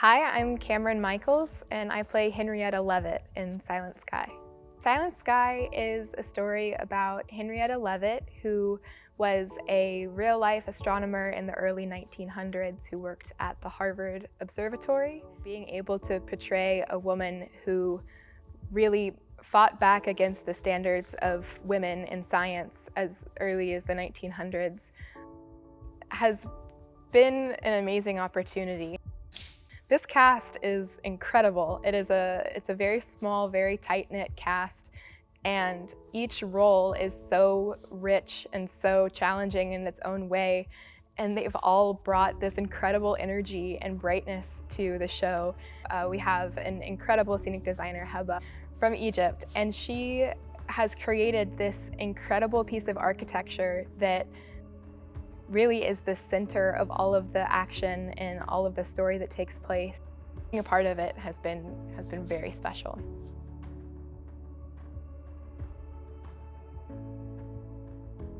Hi, I'm Cameron Michaels, and I play Henrietta Leavitt in Silent Sky. Silent Sky is a story about Henrietta Leavitt, who was a real-life astronomer in the early 1900s who worked at the Harvard Observatory. Being able to portray a woman who really fought back against the standards of women in science as early as the 1900s has been an amazing opportunity. This cast is incredible. It is a, it's a very small, very tight-knit cast, and each role is so rich and so challenging in its own way, and they've all brought this incredible energy and brightness to the show. Uh, we have an incredible scenic designer, Heba, from Egypt, and she has created this incredible piece of architecture that really is the center of all of the action and all of the story that takes place. Being a part of it has been, has been very special.